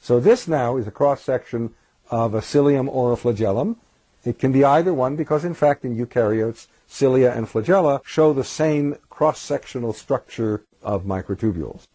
So this now is a cross-section of a cilium or a flagellum. It can be either one because in fact in eukaryotes, cilia and flagella show the same cross-sectional structure of microtubules.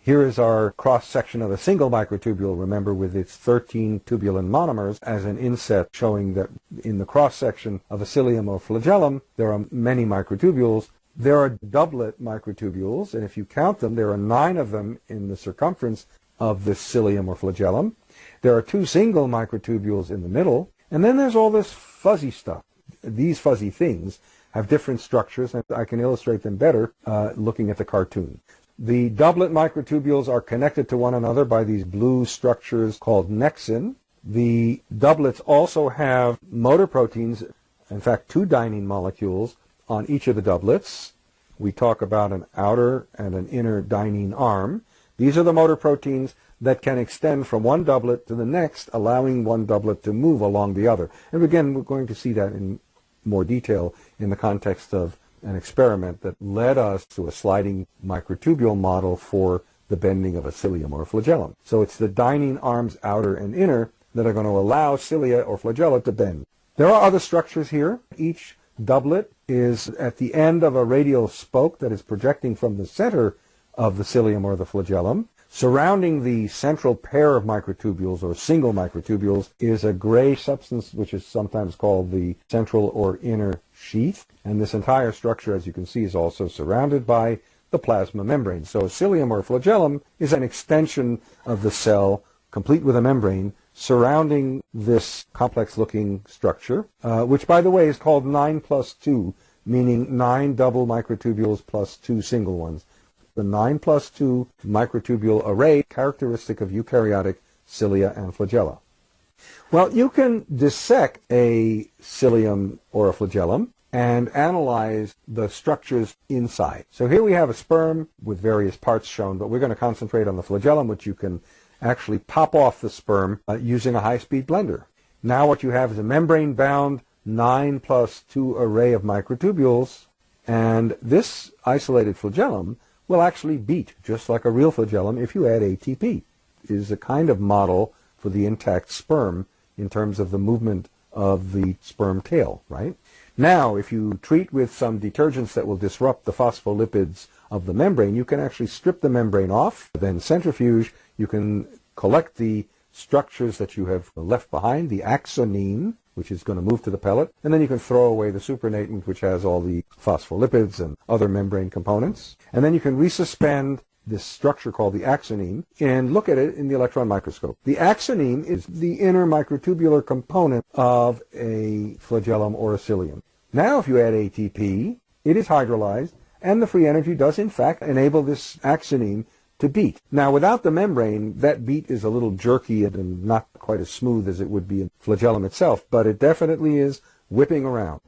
Here is our cross-section of a single microtubule, remember, with its 13 tubulin monomers as an inset showing that in the cross-section of a cilium or flagellum, there are many microtubules. There are doublet microtubules, and if you count them, there are nine of them in the circumference of this cilium or flagellum. There are two single microtubules in the middle, and then there's all this fuzzy stuff. These fuzzy things have different structures, and I can illustrate them better uh, looking at the cartoon. The doublet microtubules are connected to one another by these blue structures called nexin. The doublets also have motor proteins, in fact two dynein molecules on each of the doublets. We talk about an outer and an inner dynein arm. These are the motor proteins that can extend from one doublet to the next, allowing one doublet to move along the other. And again, we're going to see that in more detail in the context of an experiment that led us to a sliding microtubule model for the bending of a cilium or a flagellum. So it's the dynein arms outer and inner that are going to allow cilia or flagella to bend. There are other structures here. Each doublet is at the end of a radial spoke that is projecting from the center of the cilium or the flagellum. Surrounding the central pair of microtubules or single microtubules is a gray substance which is sometimes called the central or inner sheath. And this entire structure, as you can see, is also surrounded by the plasma membrane. So a cilium or flagellum is an extension of the cell, complete with a membrane, surrounding this complex-looking structure, uh, which, by the way, is called 9 plus 2, meaning 9 double microtubules plus 2 single ones. The 9 plus 2 microtubule array characteristic of eukaryotic cilia and flagella. Well, you can dissect a cilium or a flagellum and analyze the structures inside. So here we have a sperm with various parts shown, but we're going to concentrate on the flagellum, which you can actually pop off the sperm uh, using a high-speed blender. Now what you have is a membrane-bound 9 plus 2 array of microtubules, and this isolated flagellum will actually beat just like a real flagellum if you add ATP. It is a kind of model for the intact sperm in terms of the movement of the sperm tail, right? Now, if you treat with some detergents that will disrupt the phospholipids of the membrane, you can actually strip the membrane off, then centrifuge, you can collect the structures that you have left behind, the axoneme, which is going to move to the pellet, and then you can throw away the supernatant, which has all the phospholipids and other membrane components. And then you can resuspend this structure called the axoneme and look at it in the electron microscope. The axoneme is the inner microtubular component of a flagellum or a cilium. Now if you add ATP, it is hydrolyzed and the free energy does in fact enable this axoneme to beat. Now without the membrane, that beat is a little jerky and not quite as smooth as it would be in flagellum itself, but it definitely is whipping around.